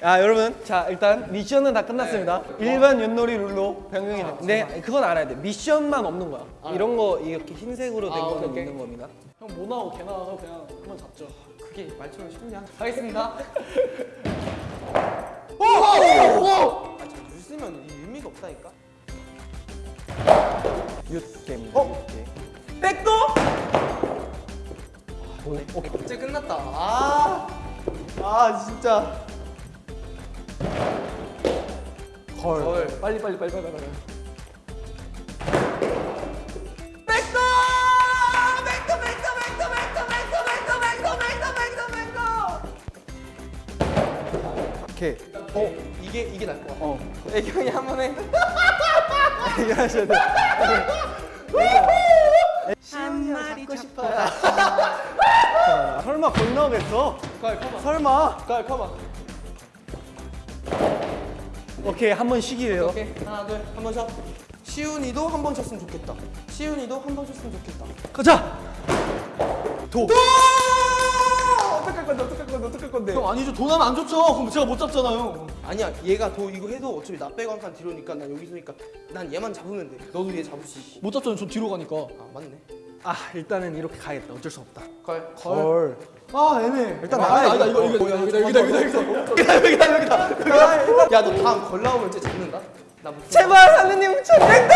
아 여러분 자 일단 미션은 다 끝났습니다 일반 윷놀이 룰로 변경이 됐는데 그건 알아야 돼 미션만 없는 거야 이런 거 이렇게 흰색으로 된 아, 거는 오케이. 있는 겁니다 형 뭐 나오고 개 나와서 그냥 그만 잡죠. 그게 말처럼 쉽냐? 아, 가겠습니다. 아, 저 웃으면 이 의미가 없다니까. 윷게임입니다 어? 윷게임. 백도? 오케이 이제 끝났다. 아, 아 진짜. 걸 걸. 빨리 빨리 빨리 빨리 빨리. 백도! 백도, 백도, 백도, 백도, 백도, 백도, 백도, 백도, 백도, 백도. 오케이 어, 이게 이게 나을 것 같아. 어 애경이 한번 해. 얘기하셔야 돼 한 마리 잡고 싶어요. 자, 설마 걸 나오겠어? 걸 커봐. 설마 걸 커봐. 오케이 한 번 쉬기예요 오케이 하나 둘한번 쳐. 시훈이도 한 번 쳤으면 좋겠다. 시훈이도 한 번 쳤으면 좋겠다. 가자 도 어떡할 건데 어떡할 건데 어떡할 건데. 형 아니죠. 돈 하면 안 좋죠. 그럼 제가 못 잡잖아요. 아니야 얘가 도 이거 해도 어차피 나 빼고 한칸 뒤로니까 난 여기서니까 난 얘만 잡으면 돼. 너도 얘 잡을 수 있고. 못 잡잖아요. 저 뒤로 가니까. 아 맞네. 아 일단은 이렇게 가야겠다 어쩔 수 없다 걸. 걸 아 애매. 일단 아, 나가야 돼. 이거 이거 어, 여기다 여기다 여기다 여기다. 여기다 여기다. 야 너 다음 걸 나오면 진짜 잡는다. 나 못. 제발 하느님 저 백도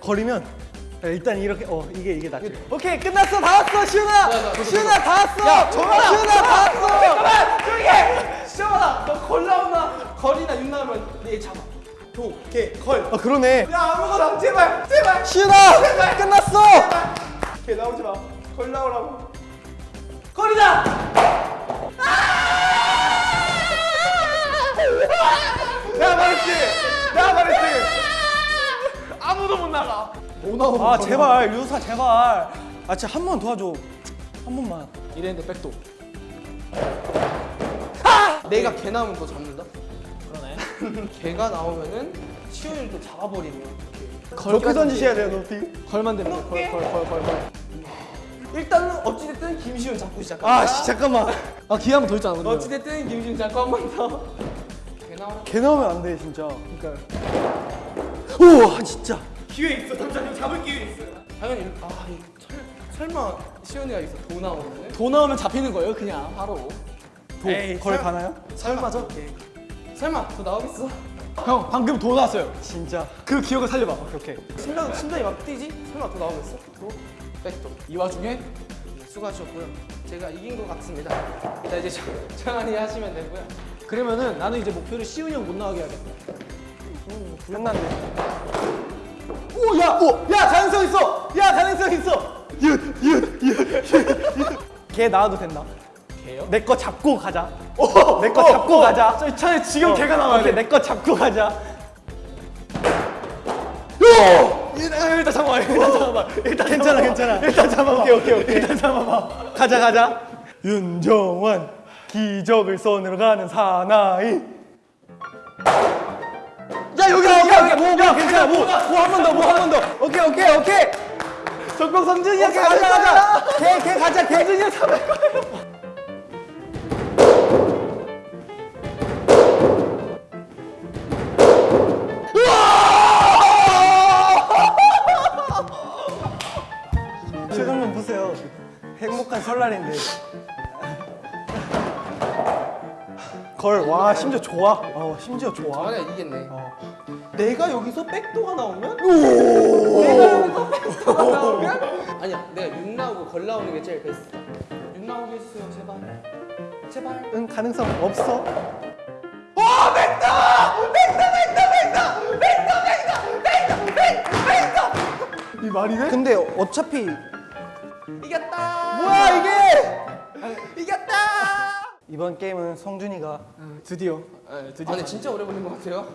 거리면 야, 일단 이렇게 어 이게 이게 낫지 오케이 끝났어 다 왔어 시훈아 시훈아 다 왔어 야, 정원아! 시훈아 다 왔어 잠깐만 조용히 해. 시원아 너걸 나온다. 걸이나 윤 나오면 얘 잡아. 도, 개, 걸. 아 그러네 야 아무거나 제발 제발. 시훈아 끝났어 개 나오지 마. 걸 나오라고. 걸이다. 내가 말했지. 내가 말했지. 아무도 못 나가. 못 나오고. 아 제발 유사 제발 아 진짜 한 번 도와줘 한 번만 이랬는데 백도. 내가 개 나오면 너 잡는다. 그러네. 개가 나오면은 또 잡아버리면 어떡해. 높이 던지셔야 돼요 높이 걸만 돼. 걸, 걸, 걸, 걸, 걸. 일단은 어찌됐든 김시훈 잡고 시작한다. 아 씨, 잠깐만 아 기회 한 번 더 있잖아. 근데. 어찌됐든 김시훈 잡고 한 번 더. 개 나오면 안 돼 진짜 그러니까. 우와 진짜 기회 있어. 잠시만 잡을 기회 있어. 당연히 아 이, 설, 설마 시온이가 여기서 도 나오면은 돈 나오면 잡히는 거예요. 그냥 바로. 도, 에이, 걸 설- 가나요? 설마죠? 설마 도 나오겠어? 형 방금 돈 나왔어요. 진짜 그 기억을 살려봐. 오케이 심장 심장이 막 뛰지? 설마 도 나오겠어? 도? 백도. 이 와중에 네, 수고하셨고요. 제가 이긴 것 같습니다. 자 이제 정- 정한이 하시면 되고요. 그러면은 나는 이제 목표를 시훈이 형 못 나가게 해야겠다. 끝났네 오, 야, 오, 야, 가능성 있어. 야, 가능성 있어. 걔 나와도 된다 개요? 내 거 잡고 가자 내거 잡고 가자 저 차라리 지금 어, 나와야 오케이, 돼. 내거 잡고 가자 일단, 일단 잠깐만, 일단 잠깐만. 일단 괜찮아 괜찮아 일단 잡아봐. 오케이 오케이 오케이 일단 잡아봐. 가자 가자 윤정원 기적을 손으로 가는 사나이. 야 여기다 오케이 오케이 뭐, 뭐 괜찮아 뭐. 한번더뭐한번 더. 오케이 오케이 오케이. 적병 성준이야, 오케이 가자. 가자 걔걔 가자 걔. 잡을 거야. 표정 좀 보세요. 행복한 설날인데 걸 와 심지어 좋아 어 심지어 좋아 정한이가 이겼네. 어. 내가 여기서 백도가 나오면? 내가 여기서 백도가 나오면? 아니야, 내가 윤 나오고 걸 나오는 게 제일 베스트다. 윤 나오게 해주세요, 제발. 제발. 응 가능성 없어 이 말이 돼? 근데 어차피 이겼다. 뭐야 이게 이겼다. 이번 게임은 성준이가 드디어. 네, 아, 드디어. 근데 진짜 오래 걸린 것 같아요.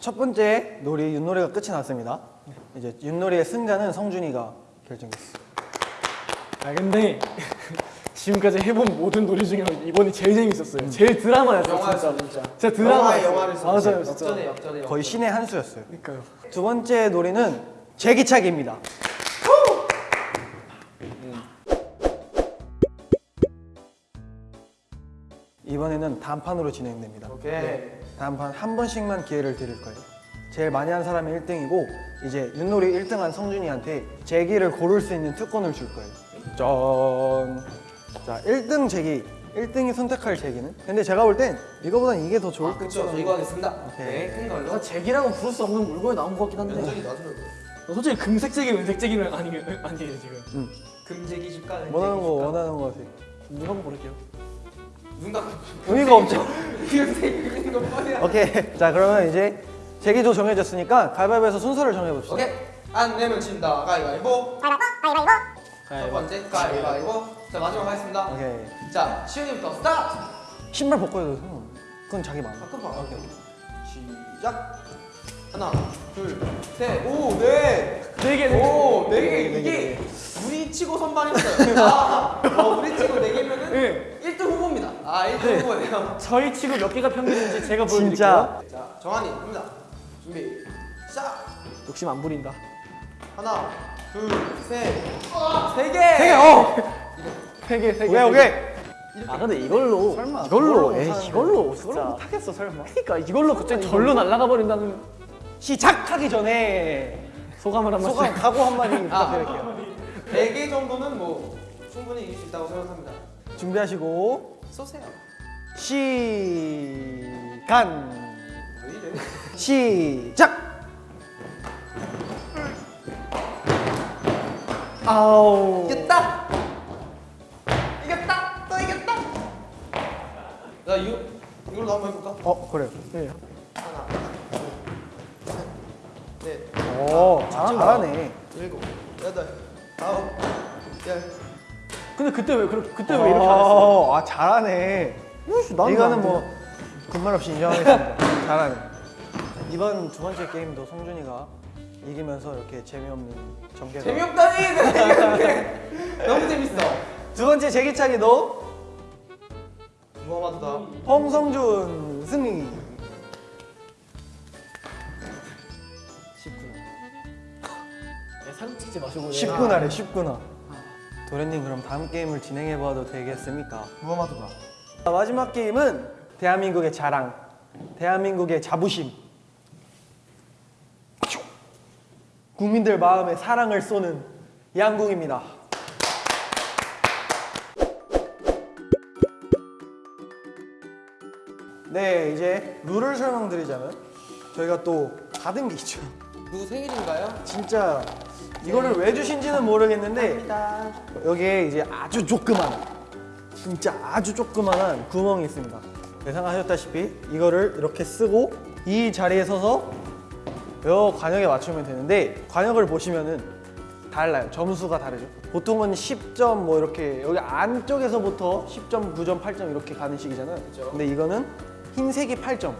첫 번째 놀이 윷놀이가 끝이 났습니다 이제 윷놀이의 승자는 성준이가 결정했어 아, 근데 지금까지 해본 모든 놀이 중에 이번이 제일 재밌었어요. 제일 드라마였어요, 영화였어, 진짜. 진짜. 진짜 드라마. 영화를 써. 맞아요, 진짜. 역전에 역전에. 거의 신의 한 수였어요 그러니까요. 두 번째 놀이는 제기차기입니다 이번에는 단판으로 진행됩니다. 오케이. 단판 한 번씩만 기회를 드릴 거예요. 제일 많이 한 사람이 1등이고 이제 윷놀이 1등한 성준이한테 제기를 고를 수 있는 특권을 줄 거예요. 짠. 자, 1등 제기. 1등이 선택할 제기는? 근데 제가 볼 땐 이거보단 이게 더 좋을 아, 것 그쵸. 저 같아요. 이거 하겠습니다. 오케이. 오케이. 큰 걸로. 나 제기라고 부를 수 없는 물건이 나온 것 같긴 한데 면적이 낮으려고. 솔직히 금색 제기, 은색 제기는 아니, 아니에요 지금 금제기 집가. 원하는 거 원하는 거 같아요. 누가 한번 고를게요 눈가. 의미가 없죠. 오케이. 자, 그러면 이제 제기도 정해졌으니까 가위바위보에서 순서를 정해봅시다. 오케이. 안 내면 진다. 가위바위보. 첫 번째 가위바위보. 자 마지막 하겠습니다. 오케이. 자 시윤이부터 스타트. 신발 벗고 해도 상관. 그건 자기 마음. 가끔 봐. 시작. 하나, 둘, 셋, 오, 넷. 네 개, 오, 네 개. 네 개, 이게 네 우리 치고 선발했어요. 아, 어, 우리 치고 네 개면은 네. 1등 후보입니다. 아, 1등 후보예요. 저희 치고 몇 개가 평균인지 제가 보여드릴게요 진짜 자, 정한이 갑니다. 준비. 시작. 욕심 안 부린다 하나, 둘, 셋, 세 개. 세 개. 어. 세 개, 세 개. 오케이 오케이. 아 근데 이걸로 설마 이걸로 에이 못하는데. 이걸로 진짜 못하겠어 설마. 그러니까 이걸로 갑자기 절로 날아가 버린다는 시작하기 전에 소감을 한번 소감 각오 한마디 아. 부탁드릴게요. 네개 정도는 뭐 충분히 이길 수 있다고 생각합니다. 준비하시고 쏘세요. 시간? 시작. 아우. 이겼다. 이겼다. 또 이겼다. 야 이거 이걸로 한번 해볼까? 어 그래요. 네. 하나, 둘, 셋, 넷, 오 잘하네. 일곱, 여덟, 아홉, 열. 근데 그때 왜 그렇게 그때 왜 이렇게 안 했어? 아, 아 잘하네. 이거는 안뭐 군말 없이 인정하겠습니다. 잘하네. 이번 두 번째 게임도 성준이가 이기면서 이렇게 재미없는 전개가. 재미없다니. 너무 재밌어. 두 번째 제기차기도 무함마드다. 홍성준 승리. 사진 찍지 마시고 19나래 19나. 도련님 그럼 다음 게임을 진행해 봐도 되겠습니까? 무함마드다. 자, 마지막 게임은 대한민국의 자랑, 대한민국의 자부심. 국민들 마음에 사랑을 쏘는 양궁입니다. 네, 이제 룰을 설명드리자면 저희가 또 받은 게 있죠. 누구 생일인가요? 진짜 이거를 왜 주신지는 모르겠는데 여기에 이제 아주 조그만 진짜 아주 조그만한 구멍이 있습니다. 예상하셨다시피 이거를 이렇게 쓰고 이 자리에 서서 요 관역에 맞추면 되는데 관역을 보시면은 달라요. 점수가 다르죠. 보통은 10점 뭐 이렇게 여기 안쪽에서부터 10점 9점 8점 이렇게 가는 식이잖아요. 근데 이거는 흰색이 8점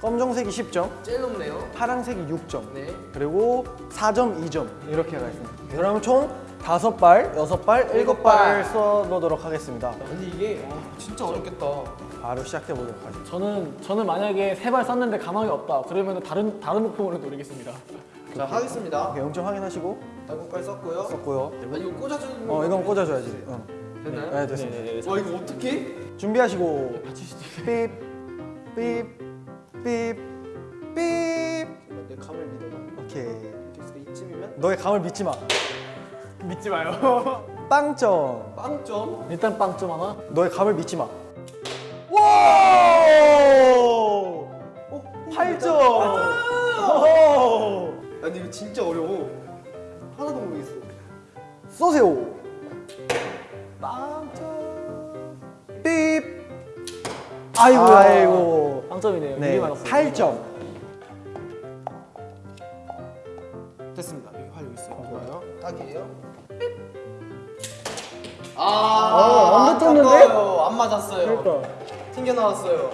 검정색이 10점 제일 높네요. 파란색이 6점 네. 그리고 4점, 2점 이렇게 가 있습니다. 그러면 총 다섯 발, 여섯 발, 일곱 발을 써보도록 하겠습니다. 근데 이게 와, 진짜 어렵겠다. 바로 시작해 보도록 하죠. 저는 저는 만약에 세발 쐈는데 가망이 없다 그러면 다른 다른 목표로 노리겠습니다 자 하겠습니다. 오케이, 0점 확인하시고 달고깔 썼고요. 썼고요. 아 이거 꽂아주는 거. 어, 이건 꽂아줘야지. 응. 됐나요? 네, 됐습니다. 와 이거 어떻게? 준비하시고 같이 시죠 삐, 삐, 삐, 삐. 내 감을 믿어라. 오케이. 이쯤이면 너의 감을 믿지 마. 믿지 마요 빵점. 빵점. 일단 빵점 하나 너의 감을 믿지 마. 와! 어? 8점. 아 근데 이거 진짜 어려워. 하나도 모르겠어. 쏘세요. 빵점. 삐. 아이고 아이고. 빵점이네요 네. 미리 맞았어요 8점. 됐습니다. 여기 활 여기 있어요. 좋아요. 딱이에요. 어, 아, 안 붙었는데? 아까워요. 안 맞았어요. 그러니까. 튕겨 나왔어요.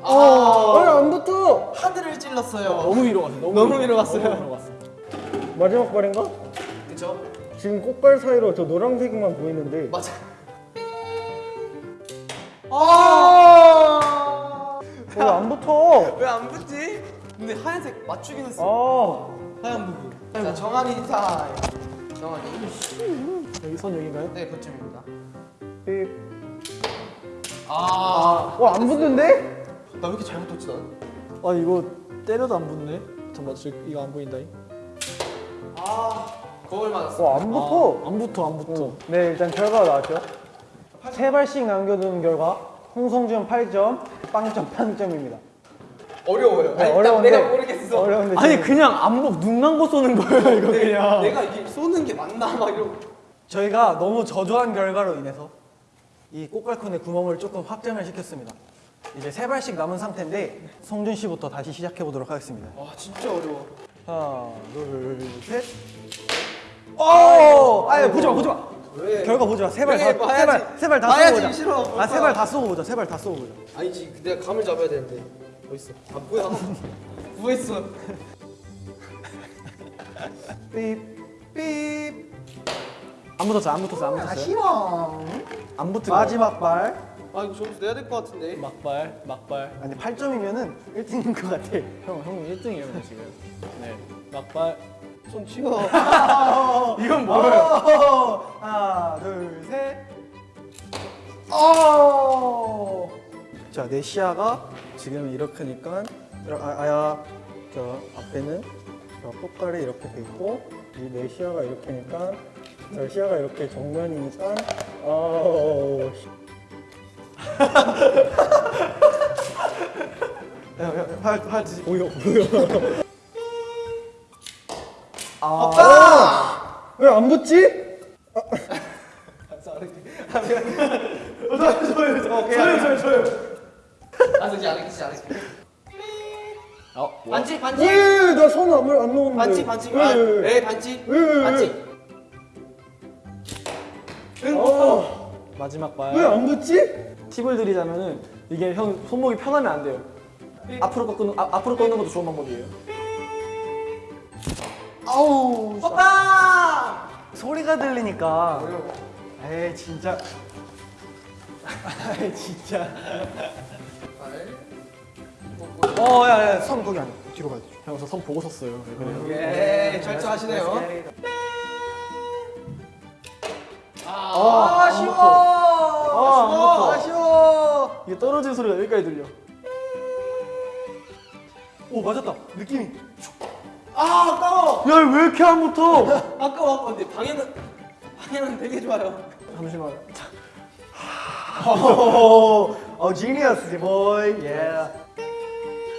어, 아, 안 붙어. 하늘을 찔렀어요. 너무 위로 갔어 너무 위로 갔어요. 너무 위로 갔어 마지막 발인가? 그쵸? 지금 꽃발 사이로 저 노란색만 보이는데. 맞아. 아! 왜안 붙어? 왜 안 붙지? 근데 하얀색 맞추긴 했어. 아. 하얀 부분. 자, 정한이 타임. 정한이. 여기 선 여기인가요? 네, 그쯤입니다. 삐. 아, 어, 안 붙는데? 나 왜 이렇게 잘못 뒀지 나는? 아 이거 때려도 안 붙네. 잠깐만 저 이거 안 보인다. 아, 거울 맞았어. 어, 안 붙어. 아, 안 붙어 안 붙어. 네, 일단 결과가 나왔죠. 세 발씩 남겨두는 결과 홍성준 8점, 빵점 빵점입니다. 어려워요. 네, 아니, 어려운데 내가 모르겠어. 어려운데 아니 그냥 안목 눈 감고 쏘는 거예요 이거 내, 그냥. 내가 이게 쏘는 게 맞나 막 이러고. 저희가 너무 저조한 결과로 인해서 이 꽃갈콘의 구멍을 조금 확장을 시켰습니다. 이제 세 발씩 남은 상태인데 성준 씨부터 다시 시작해 보도록 하겠습니다. 와, 진짜 어려워. 하나, 둘, 셋. 오! 아예 보지 마, 보지 마. 왜? 결과 보지 마. 세발 왜? 다, 봐야지. 세 발, 세 발 다 쏘고 보자. 싫어, 볼 아, 세. 발 다 쏘고 보자. 세 발 다 쏘고 보자. 아니지, 내가 감을 잡아야 되는데. 어딨어? 아, 뭐야? 뭐 했어? 삐, 삐. 안 붙었어 안 붙었어 안 붙었어. 아쉬워. 안 붙은 거. 마지막 발. 아, 이거 점수 내야 될 것 같은데. 막발 막발. 아니 8점이면은 1등인 것 같아. 형 형님 1등이에요 지금. 네 막발. 손 치워. 이건 어, 하나, 둘, 셋. 어. 자, 내 시야가 지금 이렇게니까 아, 아야 저 앞에는 저 꽃갈이 이렇게 돼 있고 이내 시야가 이렇게니까 저 시야가 이렇게 정면이니까 어. 팔팔 보여 보여. 아. 왜안 붙지? 아, 진짜 안 했지, 안 했지. 어 반칙, 반칙. 왜? 나손 안 안 넣었는데. 반칙, 반칙. 왜? 아, 왜? 네, 반칙. 반칙. 응, 어, 마지막 발. 왜안 붙지? 팁을 드리자면은 이게 형 손목이 편하면 안 돼요. 앞으로 꺾는 아, 앞으로 꺾는 것도 좋은 방법이에요. 아우. 오빠! 소리가 들리니까. 어려워. 에이 진짜. 에이 진짜. 어, 야, 야, 손 거기 아니야. 뒤로 가야 돼. 형저손 보고 섰어요. 왜 그래요? 예, 절저하시네요. 아, 아쉬워. 아, 아쉬워. 아쉬워. 이게 떨어지는 소리가 여기까지 들려. 오, 맞았다. 느낌이. 아, 아까워. 야, 왜 이렇게 안 붙어? 아까워. 아까워. 근데 방향은 방향은 되게 좋아요. 잠시만. 어, 어, 지니어스지, 보이. 예.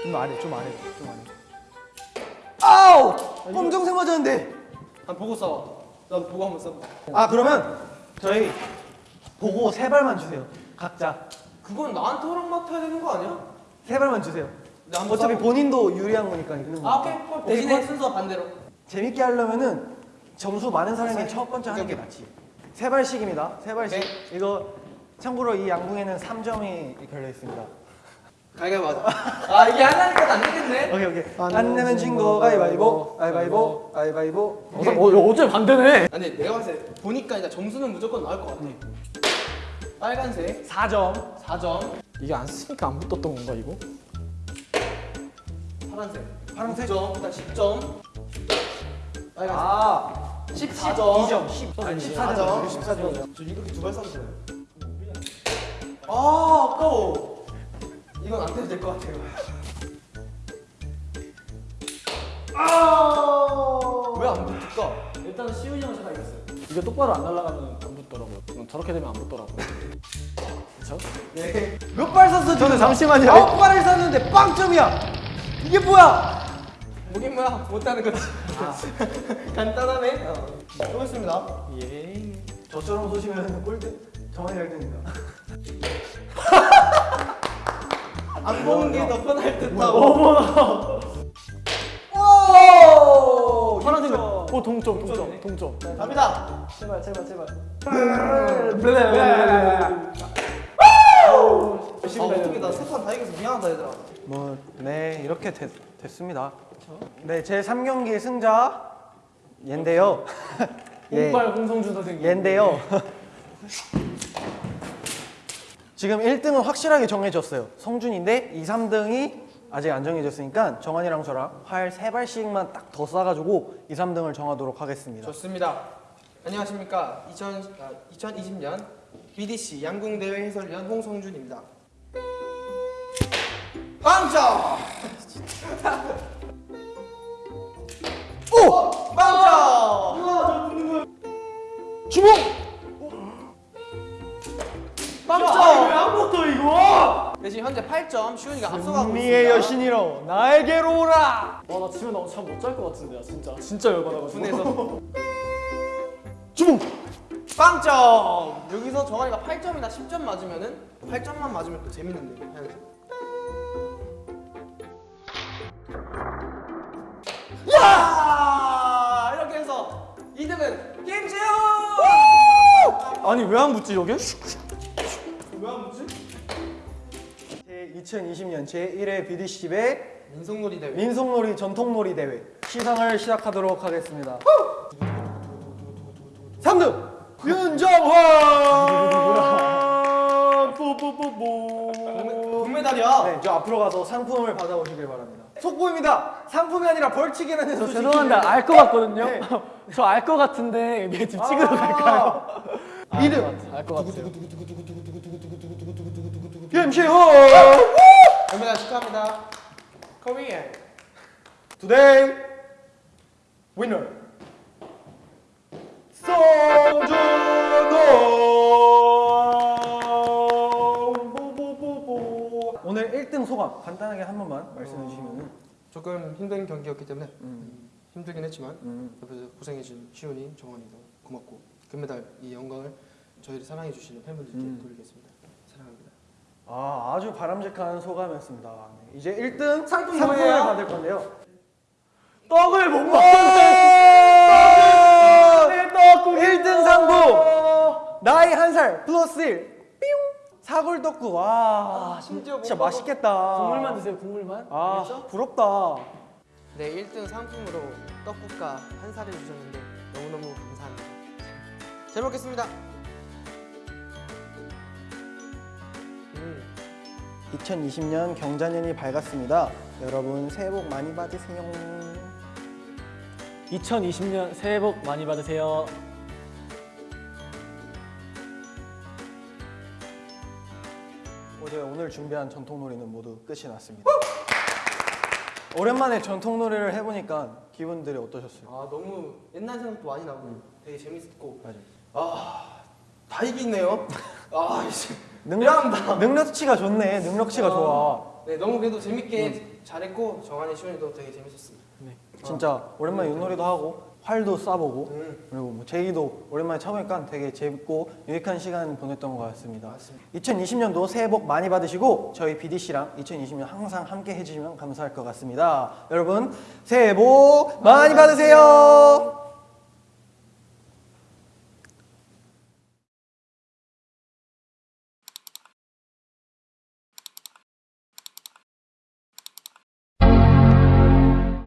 좀 아래, 좀 아래, 좀 아래. 아우! 검정색 맞았는데. 한 보고 싸워. 난 보고 한번 싸워. 아, 그러면 저희 보고 세 발만 주세요. 각자. 그건 나한테 허락 맡아야 되는 거 아니야? 세 발만 주세요. 네, 한번 어차피. 본인도 유리한 거니까 이기는 아, 거. 오케이. 대신에 순서 반대로. 재밌게 하려면은 점수 많은 사람이 첫 번째 하는 게 낫지. 세 발씩입니다. 세 발씩. 네. 이거 참고로 이 양궁에는 3점이 걸려 있습니다. 가위가위 맞아. 아, 이게 하나니까 안 되겠네. 오케이 오케이. 안 안 내면 진거 가위바위보. 가위바위보. 가위바위보. 어, 어, 어째 반대네. 아니, 내가 봤을 때 보니까 일단 점수는 무조건 나올 것 같아. 빨간색 4점. 4점, 이게 안 쓰니까 안 붙었던 건가 이거? 파란색 파란색? 9점, 일단 10점. 빨간색 아. 14점. 2점. 10. 아니 14점. 14점. 14점. 저 이렇게 두발 쐈어요. 아, 아까워. 이건 안 돼도 될 것 같아요. 아! 왜 안 붙을까? 일단은 시훈이 형 제가 이겼어요. 이게 똑바로 안 날아가면 안 붙더라고요. 저렇게 되면 안 붙더라고요. 그렇죠? 네. 몇발 쐈어? 저는 잠시만요. 아홉 발을 쐈는데 빵점이야. 이게 뭐야? 뭐긴 뭐야 못하는 거지. 간단하네. 어. 수고했습니다. 예. 저처럼 쏘시면 꼴등 정한이 1등입니다. 안 보는 게 더 편할 듯하고. 어머나. 오! 파란색. 점. 오 동점 동점 동점. 갑니다. 제발 제발 제발. 아, 어떻게 나세판다 이겨서 미안하다 얘들아. 뭐, 네, 이렇게 됐, 됐습니다. 네, 제 3경기 승자 얘인데요. 예, 홍발 홍성준 선생님. 얘인데요. 지금 1등은 확실하게 정해졌어요. 성준인데 2, 3등이 아직 안 정해졌으니까 정한이랑 저랑 활 3발씩만 딱 더 쏴가지고 2, 3등을 정하도록 하겠습니다. 좋습니다. 안녕하십니까. 2000, 아, 2020년 BDC 양궁대회 해설위원 홍성준입니다. 빵점! 오! 빵점! 주먹! 빵점! 안 붙어 이거? 네, 지금 현재 8점 시훈이가 앞서가고 있습니다. 여신이로 나에게로 오라! 와나 지면 나잠못 잘 것 같은데 나 진짜 진짜 열받아가지고 분해서 주먹! 빵점! 여기서 정한이가 8점이나 10점 맞으면은 8점만 맞으면 또 재밌는데 해야지. 야! 이렇게 해서 2등은 김지훈! 아니 왜 안 붙지 여기? 왜 안 붙지? 제 2020년 제1회 BDC배 민속놀이 대회. 민속놀이 전통놀이 대회 시상을 시작하도록 하겠습니다. 3등 윤정환 금메달이야. 네, 저 앞으로 가서 상품을 받아오시길 바랍니다. 속보입니다. 상품이 아니라 벌칙이라는 저 죄송한데 알 것 같거든요 네. 저알 것 같은데 얘집 찍으러 아. 갈까요? 이등 알것 같아요 김시호 금메달 축하합니다. 코리안. Today winner 송준호 1등 소감 간단하게 한 번만 말씀해 주시면은 조금 힘든 경기였기 때문에 음. 힘들긴 했지만 음. 옆에서 고생해준 시훈이, 정원이도 고맙고 금메달 이 영광을 저희를 사랑해 주시는 팬분들께 음. 돌리겠습니다. 사랑합니다. 아 아주 바람직한 소감이었습니다. 네, 이제 1등 상품 상품을? 받을 건데요. 떡을 못 네, 떡국 1등 상품 나이 한 살 플러스 1뿅 사골떡국 와 아, 심지어 진짜 못 맛있겠다. 국물만 드세요 국물만? 아 부럽다. 네, 1등 상품으로 떡국과 한 살을 주셨는데 너무너무 감사합니다. 잘 먹겠습니다. 음, 2020년 경자년이 밝았습니다. 여러분 새해 복 많이 받으세요. 2020년 새해 복 많이 받으세요 어제 오늘 준비한 전통놀이는 모두 끝이 났습니다 오랜만에 전통놀이를 해보니까 기분들이 어떠셨어요? 아 너무 옛날 생각도 많이 나고 되게 재밌었고 맞아요. 다 이기네요. 아 이제 능력, 미안합니다. 능력치가 좋네 능력치가 좋아 네, 너무 그래도 재밌게 잘했고 정한이, 시훈이도 되게 재밌었습니다. 진짜 오랜만에 윷놀이도 하고 활도 쏴보고 음. 그리고 뭐 제이도 오랜만에 쳐보니까 되게 재밌고 유익한 시간 보냈던 것 같습니다. 맞습니다. 2020년도 새해 복 많이 받으시고 저희 BDC랑 2020년 항상 함께 해주시면 감사할 것 같습니다. 여러분 새해 복 많이 받으세요.